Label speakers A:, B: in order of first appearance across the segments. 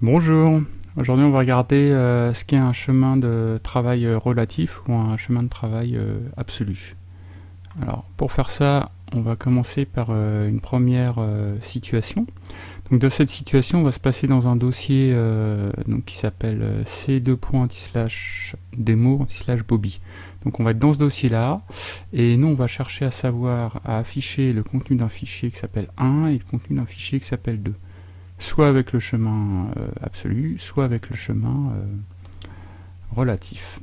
A: Bonjour, aujourd'hui on va regarder euh, ce qu'est un chemin de travail euh, relatif ou un chemin de travail euh, absolu. Alors pour faire ça, on va commencer par une première situation. Donc dans cette situation, on va se passer dans un dossier qui s'appelle c2.demo/bobby. Donc on va être dans ce dossier-là, et nous on va chercher à savoir à afficher le contenu d'un fichier qui s'appelle 1 et le contenu d'un fichier qui s'appelle 2 soit avec le chemin euh, absolu, soit avec le chemin euh, relatif.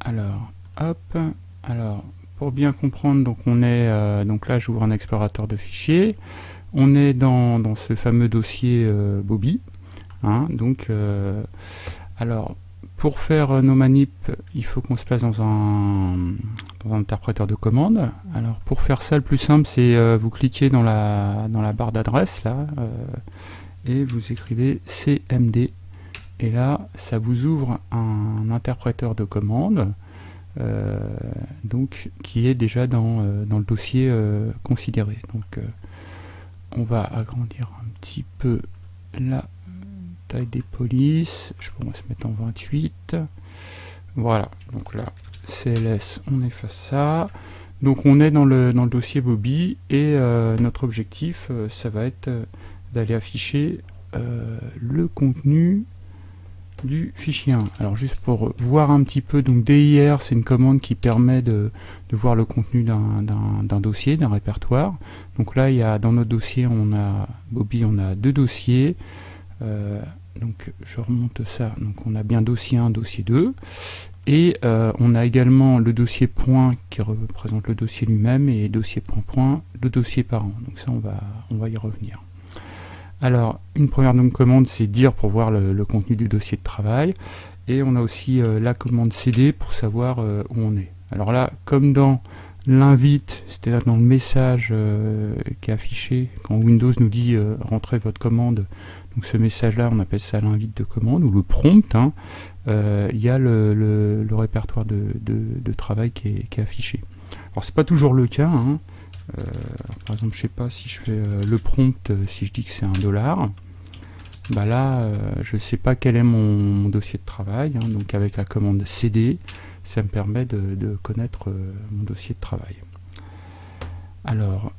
A: Alors, hop, alors, pour bien comprendre, donc on est, euh, donc là j'ouvre un explorateur de fichiers, on est dans, ce fameux dossier Bobby, hein, donc, alors, pour faire nos manips, il faut qu'on se place dans un, dans un, interpréteur de commande. Alors pour faire ça, le plus simple, c'est vous cliquez dans la, dans la barre d'adresse, là, et vous écrivez CMD et là ça vous ouvre un interpréteur de commande euh, donc qui est déjà dans, euh, dans le dossier euh, considéré. Donc on va agrandir un petit peu la taille des polices. Je pourrais se mettre en 28 voilà. Donc là CLS on efface ça. Donc on est dans le, dans le dossier Bobby et notre objectif ça va être d'aller afficher euh, le contenu du fichier 1. Alors juste pour voir un petit peu, donc DIR c'est une commande qui permet de, voir le contenu d'un dossier, d'un répertoire. Donc là il y a dans notre dossier on a Bobby on a deux dossiers. Euh, donc je remonte ça, donc on a bien dossier 1, dossier 2. Et euh, on a également le dossier point qui représente le dossier lui-même et dossier point point, le dossier parent. Donc ça on va, on va y revenir. Alors, une première commande, c'est dire pour voir le, contenu du dossier de travail. Et on a aussi euh, la commande cd pour savoir euh, où on est. Alors là, comme dans l'invite, c'est-à-dire dans le message euh, qui est affiché, quand Windows nous dit rentrez votre commande, donc ce message-là, on appelle ça l'invite de commande, ou le prompt, hein, il y a le, répertoire de, travail qui est, affiché. Alors c'est pas toujours le cas, hein, euh, par exemple, je sais pas si je fais euh, le prompt, euh, si je dis que c'est un dollar, bah là, je sais pas quel est mon, dossier de travail. Hein. donc avec la commande cd, ça me permet de, connaître mon dossier de travail. Alors,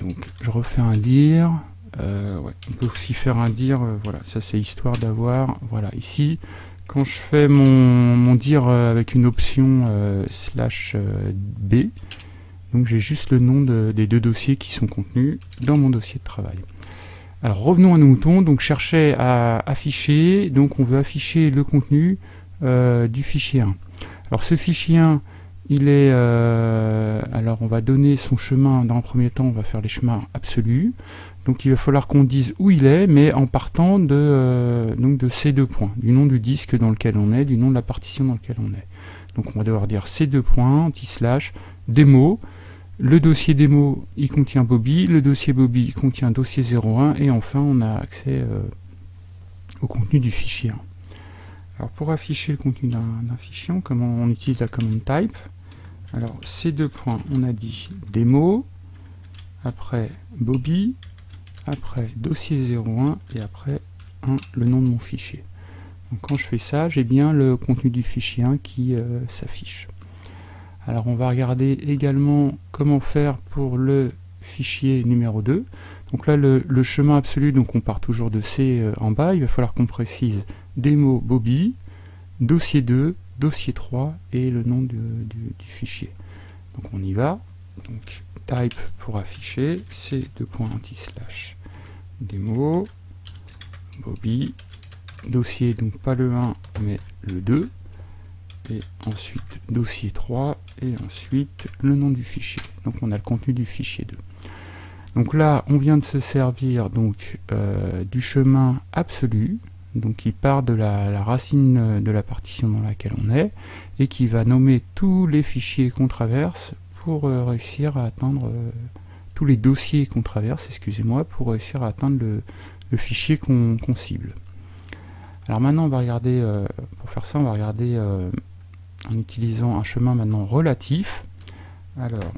A: donc je refais un dire. on peut aussi faire un dire, voilà, ça c'est histoire d'avoir, voilà, ici, quand je fais mon, mon dire avec une option slash B, donc j'ai juste le nom des deux dossiers qui sont contenus dans mon dossier de travail. Alors revenons à nos moutons, donc chercher à afficher, donc on veut afficher le contenu euh, du fichier 1. Alors ce fichier 1, il est, euh, alors on va donner son chemin, dans un premier temps on va faire les chemins absolus, donc il va falloir qu'on dise où il est, mais en partant de, euh, donc de ces deux points, du nom du disque dans lequel on est, du nom de la partition dans lequel on est. Donc on va devoir dire ces deux points, anti-slash, démo, le dossier démo, il contient Bobby, le dossier Bobby il contient dossier 01, et enfin on a accès euh, au contenu du fichier. Alors pour afficher le contenu d'un fichier, comment on utilise la commande type? Alors ces deux points, on a dit démo, après Bobby, après dossier 01, et après le nom de mon fichier. Donc quand je fais ça, j'ai bien le contenu du fichier 1 qui euh, s'affiche. Alors on va regarder également comment faire pour le fichier numéro 2. Donc là le, chemin absolu, donc on part toujours de C euh, en bas, il va falloir qu'on précise démo Bobby, dossier 2, dossier 3 et le nom du, fichier. Donc on y va, donc type pour afficher, c 2 slash démo, Bobby, dossier donc pas le 1 mais le 2, et ensuite dossier 3 et ensuite le nom du fichier. Donc on a le contenu du fichier 2. Donc là, on vient de se servir donc euh, du chemin absolu, donc qui part de la, racine de la partition dans laquelle on est, et qui va nommer tous les fichiers qu'on traverse pour euh, réussir à atteindre euh, tous les dossiers qu'on traverse, excusez-moi, pour réussir à atteindre le, fichier qu'on cible. Alors maintenant, on va regarder, pour faire ça, on va regarder en utilisant un chemin maintenant relatif. Alors,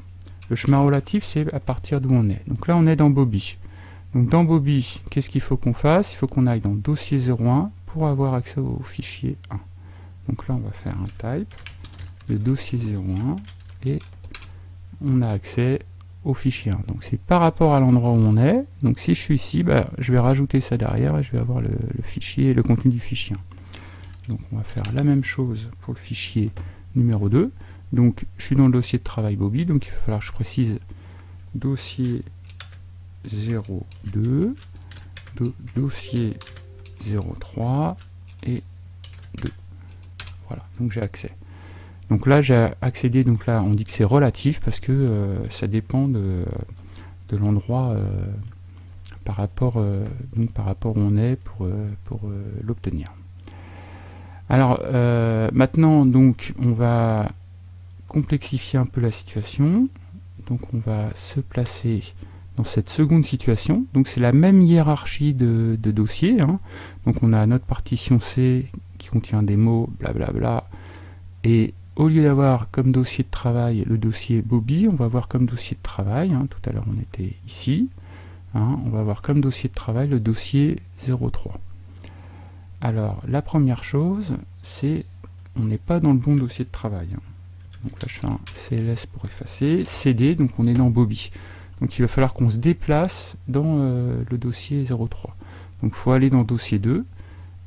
A: le chemin relatif, c'est à partir d'où on est. Donc là, on est dans Bobby. Donc dans Bobby, qu'est-ce qu'il faut qu'on fasse? Il faut qu'on aille dans dossier 01 pour avoir accès au fichier 1. Donc là, on va faire un type de dossier 01 et on a accès au fichier 1. Donc c'est par rapport à l'endroit où on est. Donc si je suis ici, bah, je vais rajouter ça derrière et je vais avoir le, fichier, le contenu du fichier 1. On va faire la même chose pour le fichier numéro 2. Donc je suis dans le dossier de travail Bobby, donc il va falloir que je précise dossier 02, dossier 03 et 2. Voilà, donc j'ai accès. Donc là j'ai accédé, donc là on dit que c'est relatif parce que euh, ça dépend de, l'endroit euh, par rapport euh, par rapport où on est pour l'obtenir. Alors maintenant donc on va complexifier un peu la situation. Donc on va se placer dans cette seconde situation. Donc c'est la même hiérarchie de, dossiers. Hein. Donc on a notre partition C qui contient des mots, blablabla. Bla bla, et au lieu d'avoir comme dossier de travail le dossier Bobby, on va avoir comme dossier de travail, hein. tout à l'heure on était ici, hein, on va avoir comme dossier de travail le dossier 03. Alors la première chose, c'est on n'est pas dans le bon dossier de travail. Donc là je fais un CLS pour effacer, CD, donc on est dans Bobby. Donc il va falloir qu'on se déplace dans euh, le dossier 03. Donc il faut aller dans dossier 2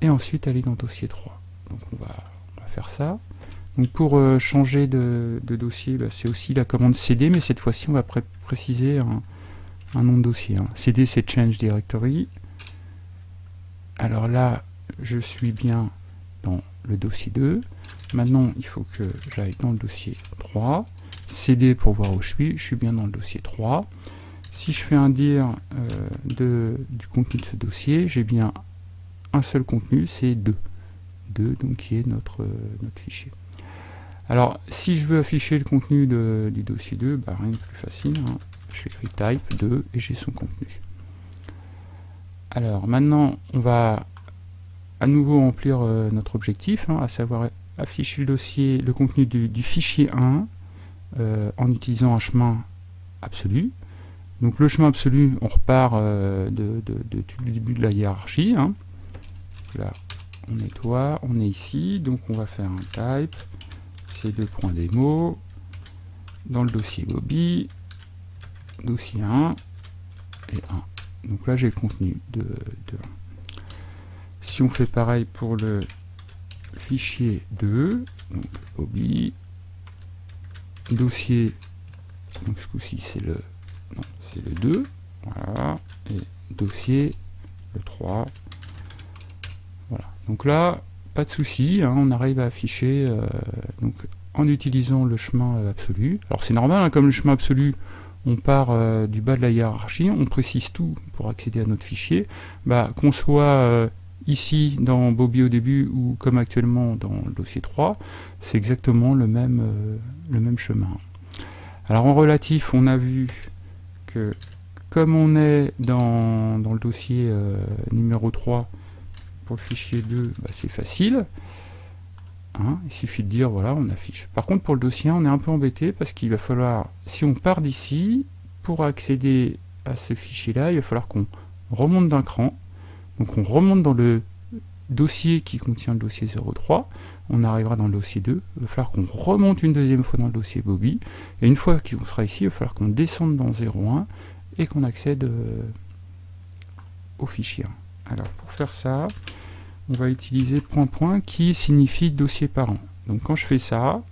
A: et ensuite aller dans dossier 3. Donc on va, faire ça. Donc pour euh, changer de, dossier, bah, c'est aussi la commande cd, mais cette fois-ci on va préciser un, nom de dossier. Hein. cd c'est change directory. Alors là, je suis bien dans le dossier 2. Maintenant, il faut que j'aille dans le dossier 3. CD pour voir où je suis, je suis bien dans le dossier 3. Si je fais un dire euh, de, du contenu de ce dossier, j'ai bien un seul contenu, c'est 2. 2, donc qui est notre, euh, notre fichier. Alors, si je veux afficher le contenu du dossier 2, bah, rien de plus facile. Hein. Je fais type 2 et j'ai son contenu. Alors, maintenant, on va à nouveau remplir euh, notre objectif, hein, à savoir afficher le dossier, le contenu du, fichier 1 euh, en utilisant un chemin absolu. Donc le chemin absolu, on repart euh, de, tout le début de la hiérarchie. Hein. Là, on nettoie, on est ici, donc on va faire un type, c'est deux points démo, dans le dossier Bobby, dossier 1 et 1. Donc là j'ai le contenu de, de 1. Si on fait pareil pour le fichier 2, donc Bobby, dossier, donc ce coup-ci c'est le, le 2, voilà, et dossier, le 3, voilà. Donc là, pas de souci, hein, on arrive à afficher, euh, donc en utilisant le chemin euh, absolu. Alors c'est normal, hein, comme le chemin absolu, on part euh, du bas de la hiérarchie, on précise tout pour accéder à notre fichier, bah, qu'on soit ici dans Bobby au début ou comme actuellement dans le dossier 3, c'est exactement le même, euh, le même chemin. Alors en relatif, on a vu que comme on est dans, le dossier euh, numéro 3 pour le fichier 2, bah, c'est facile. Hein, il suffit de dire voilà, on affiche. Par contre pour le dossier 1, on est un peu embêté parce qu'il va falloir, si on part d'ici, pour accéder à ce fichier-là, il va falloir qu'on remonte d'un cran, donc on remonte dans le dossier qui contient le dossier 03, on arrivera dans le dossier 2, il va falloir qu'on remonte une deuxième fois dans le dossier Bobby, et une fois qu'on sera ici, il va falloir qu'on descende dans 01 et qu'on accède euh, au fichier. Alors pour faire ça, on va utiliser point point qui signifie dossier parent. Donc quand je fais ça,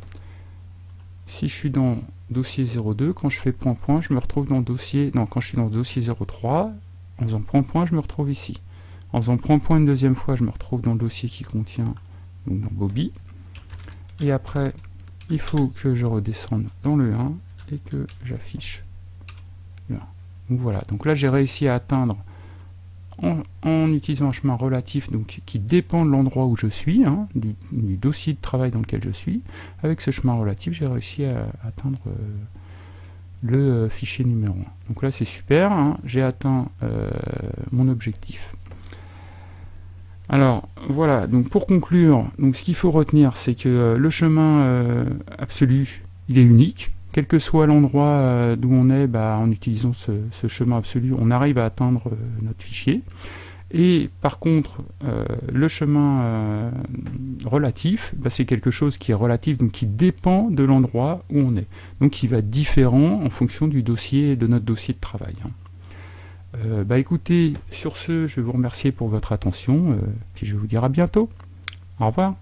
A: si je suis dans dossier 02, quand je fais point point, je me retrouve dans dossier, non, quand je suis dans dossier 03, en faisant point point, je me retrouve ici. En faisant point point une deuxième fois, je me retrouve dans le dossier qui contient, donc dans Bobby. Et après, il faut que je redescende dans le 1 et que j'affiche le 1. Donc voilà, donc là j'ai réussi à atteindre en, utilisant un chemin relatif qui dépend de l'endroit où je suis, hein, du, dossier de travail dans lequel je suis. Avec ce chemin relatif, j'ai réussi à, atteindre euh, le euh, fichier numéro 1. Donc là c'est super, hein, j'ai atteint euh, mon objectif. Alors voilà, donc pour conclure, donc ce qu'il faut retenir, c'est que euh, le chemin euh, absolu, il est unique. quel que soit l'endroit d'où on est, bah, en utilisant ce, chemin absolu, on arrive à atteindre notre fichier. Et par contre, euh, le chemin euh, relatif, bah, c'est quelque chose qui est relatif, donc qui dépend de l'endroit où on est. Donc qui va différent en fonction du dossier, de notre dossier de travail. Hein. Euh, bah écoutez, sur ce, je vais vous remercier pour votre attention, puis je vais vous dire à bientôt. Au revoir.